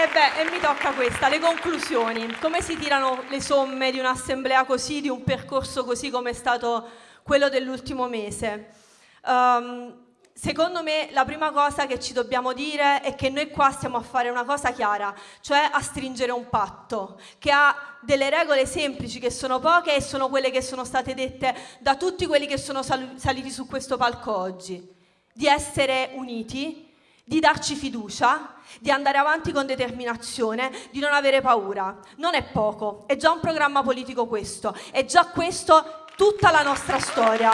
E beh, e mi tocca questa, le conclusioni. Come si tirano le somme di un'assemblea così, di un percorso così come è stato quello dell'ultimo mese? Um, Secondo me la prima cosa che ci dobbiamo dire è che noi qua stiamo a fare una cosa chiara, cioè a stringere un patto che ha delle regole semplici che sono poche e sono quelle che sono state dette da tutti quelli che sono sal saliti su questo palco oggi, di essere uniti, di darci fiducia, di andare avanti con determinazione, di non avere paura. Non è poco, è già un programma politico questo, è già questo tutta la nostra storia.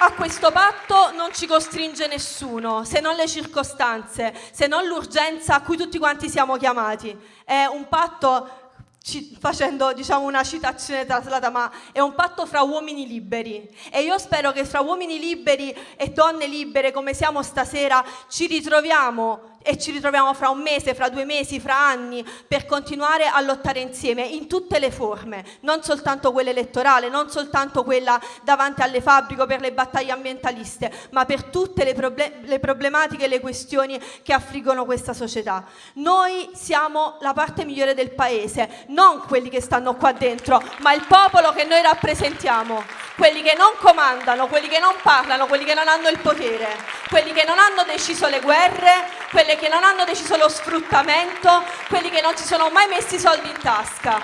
A questo patto non ci costringe nessuno, se non le circostanze, se non l'urgenza a cui tutti quanti siamo chiamati. È un patto facendo diciamo, una citazione traslata, ma è un patto fra uomini liberi. E io spero che fra uomini liberi e donne libere come siamo stasera ci ritroviamo e ci ritroviamo fra un mese, fra due mesi, fra anni per continuare a lottare insieme in tutte le forme, non soltanto quella elettorale, non soltanto quella davanti alle fabbriche per le battaglie ambientaliste, ma per tutte le, proble le problematiche e le questioni che affliggono questa società. Noi siamo la parte migliore del paese, non quelli che stanno qua dentro, ma il popolo che noi rappresentiamo, quelli che non comandano, quelli che non parlano, quelli che non hanno il potere, quelli che non hanno deciso le guerre, quelle che non hanno deciso lo sfruttamento, quelli che non si sono mai messi i soldi in tasca.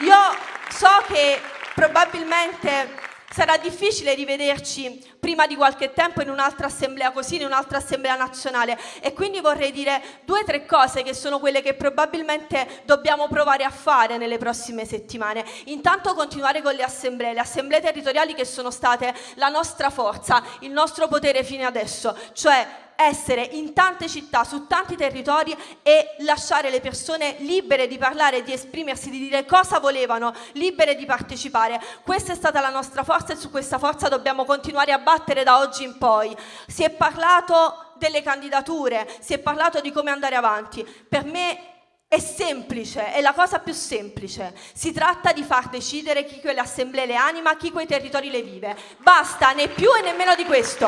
Io so che probabilmente sarà difficile rivederci prima di qualche tempo in un'altra assemblea così, in un'altra assemblea nazionale e quindi vorrei dire due o tre cose che sono quelle che probabilmente dobbiamo provare a fare nelle prossime settimane. Intanto continuare con le assemblee, le assemblee territoriali che sono state la nostra forza, il nostro potere fino adesso, cioè essere in tante città, su tanti territori e lasciare le persone libere di parlare, di esprimersi, di dire cosa volevano, libere di partecipare. Questa è stata la nostra forza e su questa forza dobbiamo continuare a battere da oggi in poi. Si è parlato delle candidature, si è parlato di come andare avanti. Per me è semplice, è la cosa più semplice. Si tratta di far decidere chi quelle assemblee le anima, chi quei territori le vive. Basta, né più e nemmeno di questo.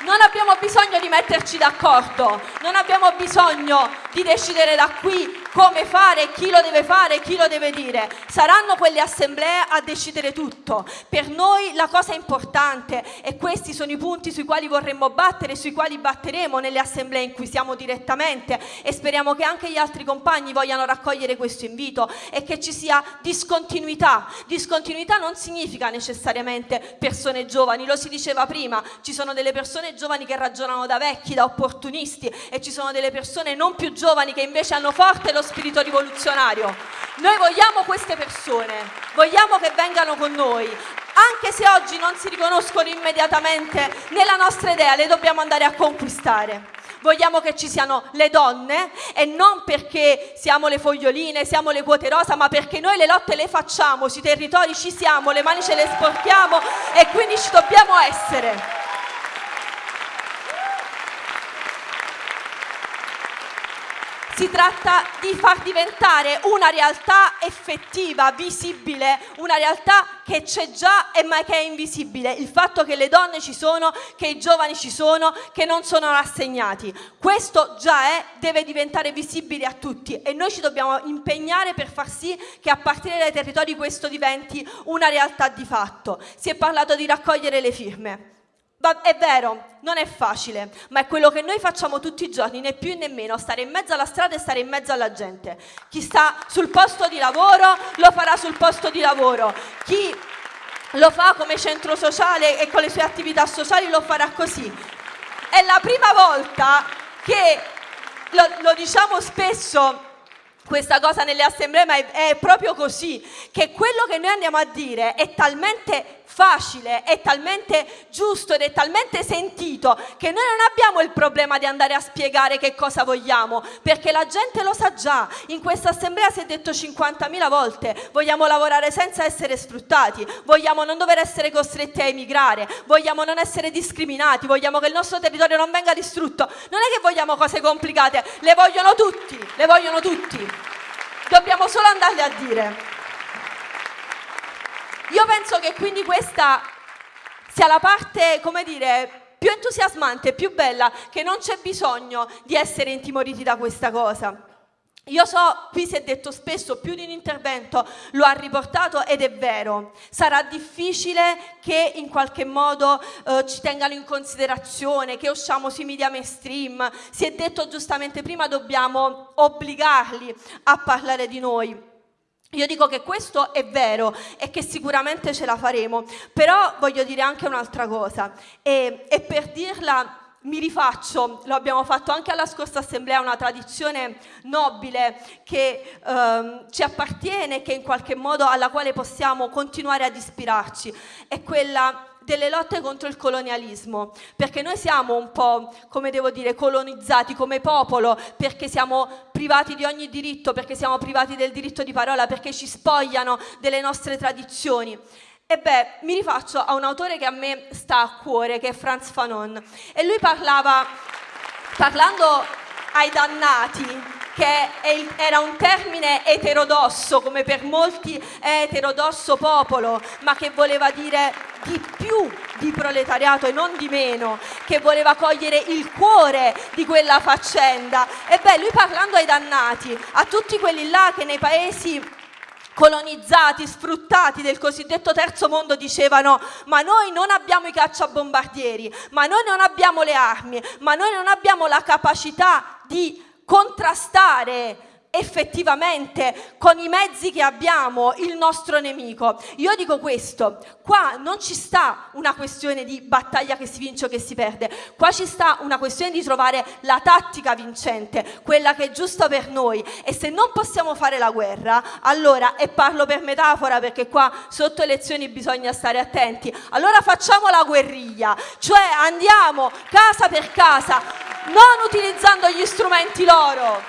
Non abbiamo bisogno di metterci d'accordo, non abbiamo bisogno di decidere da qui come fare, chi lo deve fare, chi lo deve dire. Saranno quelle assemblee a decidere tutto. Per noi la cosa importante e questi sono i punti sui quali vorremmo battere, sui quali batteremo nelle assemblee in cui siamo direttamente e speriamo che anche gli altri compagni vogliano raccogliere questo invito e che ci sia discontinuità. Discontinuità non significa necessariamente persone giovani, lo si diceva prima, ci sono delle persone giovani che ragionano da vecchi, da opportunisti e ci sono delle persone non più giovani che invece hanno forte lo lo spirito rivoluzionario. Noi vogliamo queste persone, vogliamo che vengano con noi, anche se oggi non si riconoscono immediatamente nella nostra idea, le dobbiamo andare a conquistare. Vogliamo che ci siano le donne e non perché siamo le foglioline, siamo le quote rosa, ma perché noi le lotte le facciamo, sui territori ci siamo, le mani ce le sporchiamo e quindi ci dobbiamo essere. Si tratta di far diventare una realtà effettiva, visibile, una realtà che c'è già e ma che è invisibile. Il fatto che le donne ci sono, che i giovani ci sono, che non sono rassegnati. Questo già è, deve diventare visibile a tutti e noi ci dobbiamo impegnare per far sì che a partire dai territori questo diventi una realtà di fatto. Si è parlato di raccogliere le firme. Ma è vero, non è facile, ma è quello che noi facciamo tutti i giorni, né più né meno, stare in mezzo alla strada e stare in mezzo alla gente. Chi sta sul posto di lavoro lo farà sul posto di lavoro, chi lo fa come centro sociale e con le sue attività sociali lo farà così. È la prima volta che, lo, lo diciamo spesso, questa cosa nelle assemblee, ma è, è, proprio così, che quello che noi andiamo a dire è talmente facile, è talmente giusto ed è talmente sentito che noi non abbiamo il problema di andare a spiegare che cosa vogliamo, perché la gente lo sa già. In questa assemblea si è detto 50.000 volte, vogliamo lavorare senza essere sfruttati, vogliamo non dover essere costretti a emigrare, vogliamo non essere discriminati, vogliamo che il nostro territorio non venga distrutto. Non è che vogliamo cose complicate, le vogliono tutti, le vogliono tutti. Dobbiamo solo andarle a dire. Io penso che quindi questa sia la parte, come dire, più entusiasmante, più bella, che non c'è bisogno di essere intimoriti da questa cosa. Io so, qui si è detto spesso, più di un intervento lo ha riportato ed è vero. Sarà difficile che in qualche modo eh, ci tengano in considerazione, che usciamo sui media mainstream. Si è detto giustamente prima, dobbiamo obbligarli a parlare di noi. Io dico che questo è vero e che sicuramente ce la faremo, però voglio dire anche un'altra cosa e, e per dirla mi rifaccio, lo abbiamo fatto anche alla scorsa assemblea, una tradizione nobile che ehm, ci appartiene, che in qualche modo alla quale possiamo continuare ad ispirarci, è quella delle lotte contro il colonialismo, perché noi siamo un po', come devo dire, colonizzati come popolo, perché siamo privati di ogni diritto, perché siamo privati del diritto di parola, perché ci spogliano delle nostre tradizioni. E beh, mi rifaccio a un autore che a me sta a cuore, che è Franz Fanon. E lui parlava, parlando ai dannati, che era un termine eterodosso, come per molti è eterodosso popolo, ma che voleva dire di più di proletariato e non di meno, che voleva cogliere il cuore di quella faccenda. E beh, lui parlando ai dannati, a tutti quelli là che nei paesi colonizzati, sfruttati del cosiddetto terzo mondo dicevano ma noi non abbiamo i cacciabombardieri, ma noi non abbiamo le armi, ma noi non abbiamo la capacità di contrastare effettivamente con i mezzi che abbiamo il nostro nemico. Io dico questo, qua non ci sta una questione di battaglia che si vince o che si perde, qua ci sta una questione di trovare la tattica vincente, quella che è giusta per noi e se non possiamo fare la guerra, allora, e parlo per metafora perché qua sotto elezioni bisogna stare attenti, allora facciamo la guerriglia, cioè andiamo casa per casa, non utilizzando gli strumenti loro,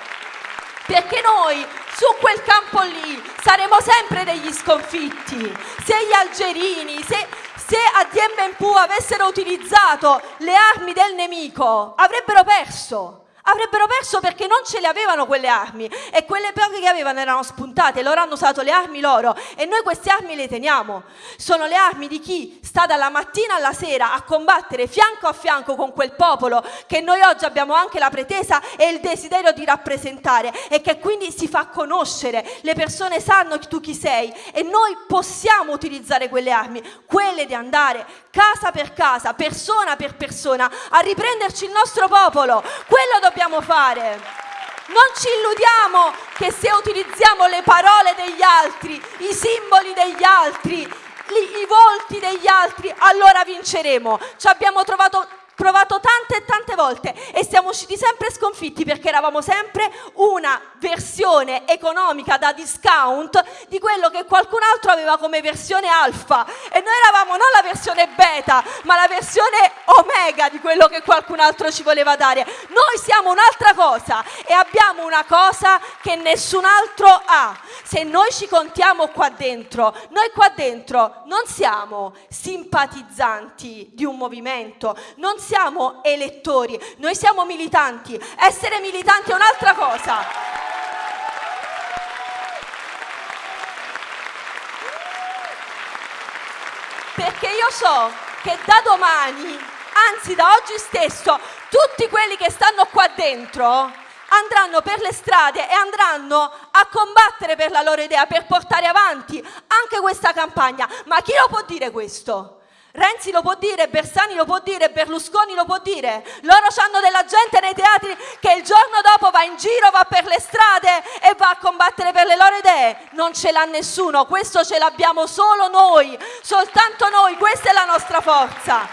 perché noi su quel campo lì saremo sempre degli sconfitti. Se gli algerini, se, se a Dien avessero utilizzato le armi del nemico, avrebbero perso. Avrebbero perso perché non ce le avevano quelle armi e quelle poche che avevano erano spuntate, loro hanno usato le armi loro e noi queste armi le teniamo. Sono le armi di chi sta dalla mattina alla sera a combattere fianco a fianco con quel popolo che noi oggi abbiamo anche la pretesa e il desiderio di rappresentare e che quindi si fa conoscere. Le persone sanno tu chi sei e noi possiamo utilizzare quelle armi, quelle di andare casa per casa, persona per persona, a riprenderci il nostro popolo. Quello dobbiamo fare. Non ci illudiamo che se utilizziamo le parole degli altri, i simboli degli altri, i volti degli altri, allora vinceremo. Ci abbiamo trovato provato tante e tante volte e siamo usciti sempre sconfitti perché eravamo sempre una versione economica da discount di quello che qualcun altro aveva come versione alfa e noi eravamo non la versione beta ma la versione omega di quello che qualcun altro ci voleva dare. Noi siamo un'altra cosa e abbiamo una cosa che nessun altro ha. Se noi ci contiamo qua dentro, noi qua dentro non siamo simpatizzanti di un movimento, non siamo elettori, noi siamo militanti. Essere militanti è un'altra cosa. Perché io so che da domani, anzi da oggi stesso, tutti quelli che stanno qua dentro andranno per le strade e andranno a combattere per la loro idea, per portare avanti anche questa campagna. Ma chi lo può dire questo? Renzi lo può dire, Bersani lo può dire, Berlusconi lo può dire. Loro hanno della gente nei teatri che il giorno dopo va in giro, va per le strade e va a combattere per le loro idee. Non ce l'ha nessuno, questo ce l'abbiamo solo noi, soltanto noi, questa è la nostra forza.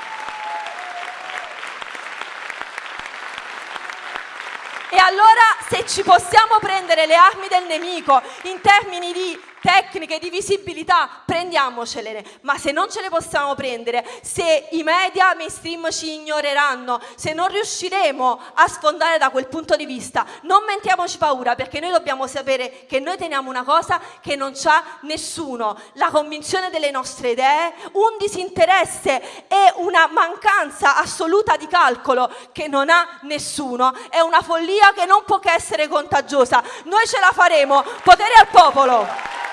E allora se ci possiamo prendere le armi del nemico in termini di tecniche di visibilità, prendiamocele, ma se non ce le possiamo prendere, se i media mainstream ci ignoreranno, se non riusciremo a sfondare da quel punto di vista, non mentiamoci paura perché noi dobbiamo sapere che noi teniamo una cosa che non c'ha nessuno, la convinzione delle nostre idee, un disinteresse e una mancanza assoluta di calcolo che non ha nessuno, è una follia che non può che essere contagiosa. Noi ce la faremo, potere al popolo!